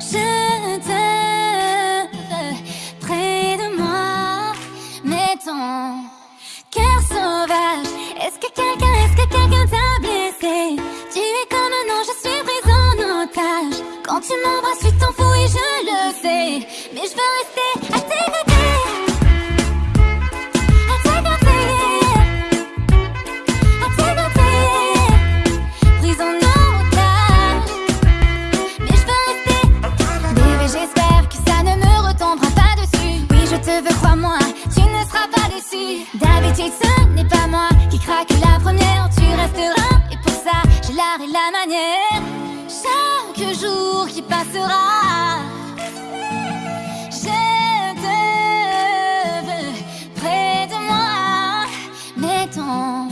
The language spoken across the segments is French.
Je te veux près de moi, mais ton cœur sauvage, est-ce que quelqu'un, est-ce que quelqu'un t'a blessé? Tu es comme un ange, je suis prise en otage. Quand tu m'embrasses, tu t'en fous et je le sais, mais je veux rester. Moi, tu ne seras pas déçu. D'habitude ce n'est pas moi qui craque la première. Tu resteras et pour ça j'ai l'art et la manière. Chaque jour qui passera Je te veux près de moi. Mais ton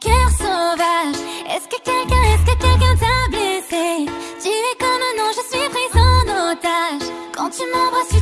cœur sauvage Est-ce que quelqu'un, est-ce que quelqu'un t'a blessé? Tu es comme un ange, je suis prise en otage. Quand tu m'embrasses,